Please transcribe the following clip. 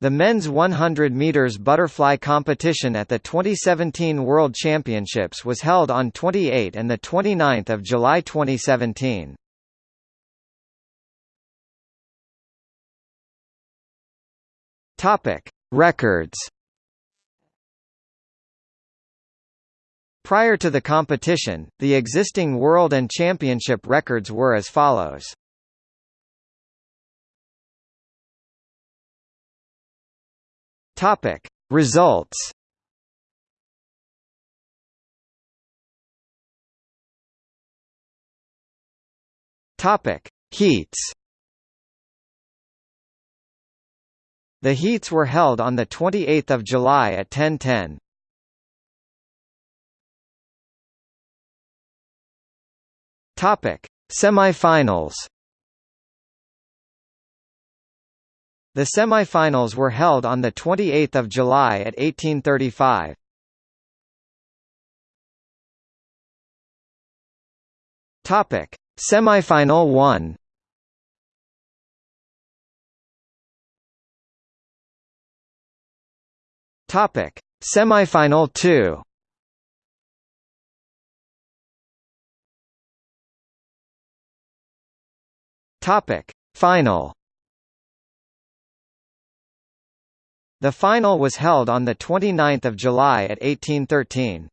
The men's 100 meters butterfly competition at the 2017 World Championships was held on 28 and the 29th of July 2017. Topic: Records. Prior to the competition, the existing world and championship records were as follows. Topic: Results. Topic: Heats. The heats were held on the 28th of July at 10:10. Topic: Semifinals. The semifinals were held on the 28th of July at 1835. Topic: Semifinal 1. Topic: Semifinal 2. Topic: Final. The final was held on 29 July at 1813.